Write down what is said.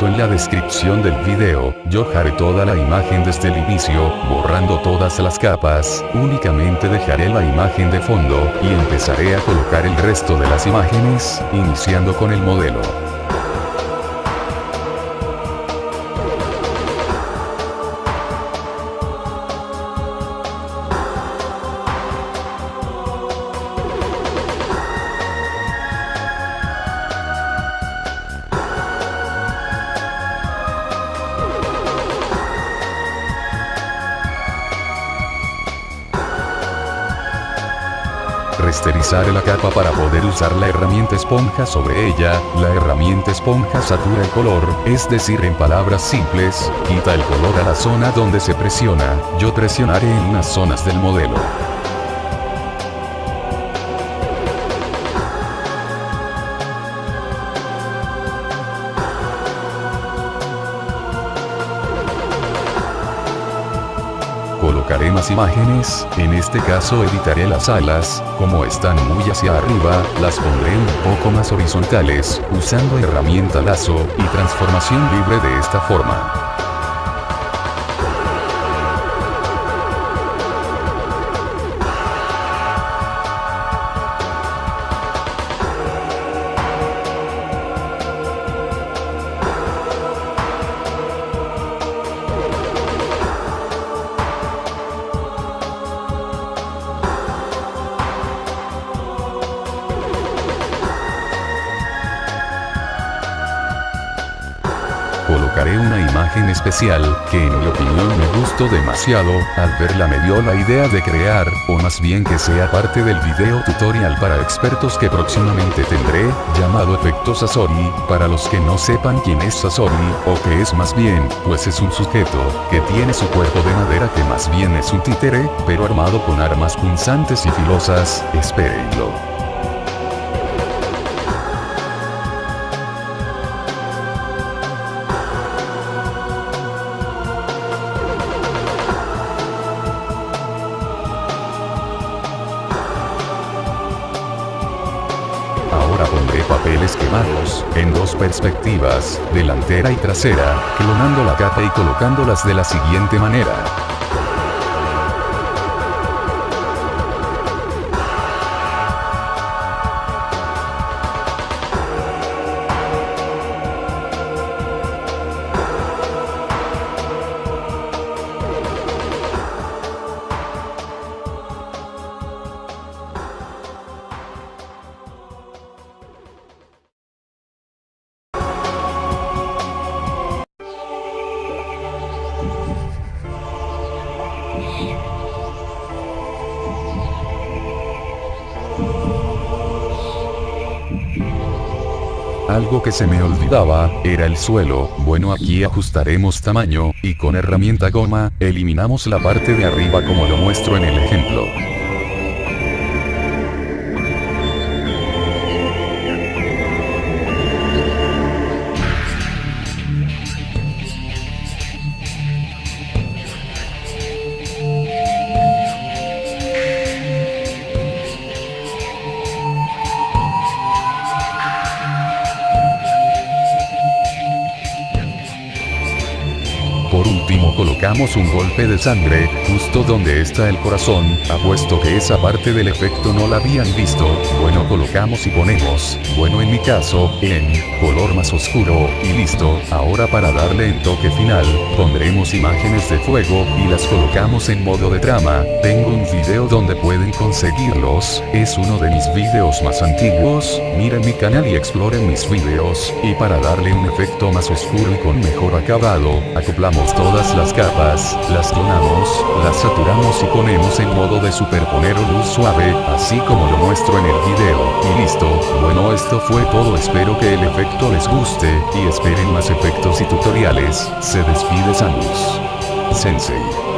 En la descripción del video, yo haré toda la imagen desde el inicio, borrando todas las capas, únicamente dejaré la imagen de fondo, y empezaré a colocar el resto de las imágenes, iniciando con el modelo. Resterizar la capa para poder usar la herramienta esponja sobre ella, la herramienta esponja satura el color, es decir en palabras simples, quita el color a la zona donde se presiona, yo presionaré en unas zonas del modelo. Más imágenes, en este caso editaré las alas, como están muy hacia arriba, las pondré un poco más horizontales, usando herramienta lazo, y transformación libre de esta forma. Colocaré una imagen especial, que en mi opinión me gustó demasiado, al verla me dio la idea de crear, o más bien que sea parte del video tutorial para expertos que próximamente tendré, llamado Efecto Sasori, para los que no sepan quién es Sasori, o que es más bien, pues es un sujeto, que tiene su cuerpo de madera que más bien es un títere, pero armado con armas punzantes y filosas, espérenlo. Papeles quemados, en dos perspectivas, delantera y trasera, clonando la capa y colocándolas de la siguiente manera. Algo que se me olvidaba, era el suelo, bueno aquí ajustaremos tamaño, y con herramienta goma, eliminamos la parte de arriba como lo muestro en el ejemplo. Último colocamos un golpe de sangre, justo donde está el corazón, apuesto que esa parte del efecto no la habían visto, bueno colocamos y ponemos, bueno en mi caso, en, color más oscuro, y listo, ahora para darle el toque final, pondremos imágenes de fuego, y las colocamos en modo de trama, tengo un video donde pueden conseguirlos, es uno de mis videos más antiguos, miren mi canal y exploren mis videos, y para darle un efecto más oscuro y con mejor acabado, acoplamos todas las capas, las clonamos, las saturamos y ponemos en modo de superponer o luz suave, así como lo muestro en el video, y listo, bueno esto fue todo espero que el efecto les guste, y esperen más efectos y tutoriales, se despide Samus. Sensei.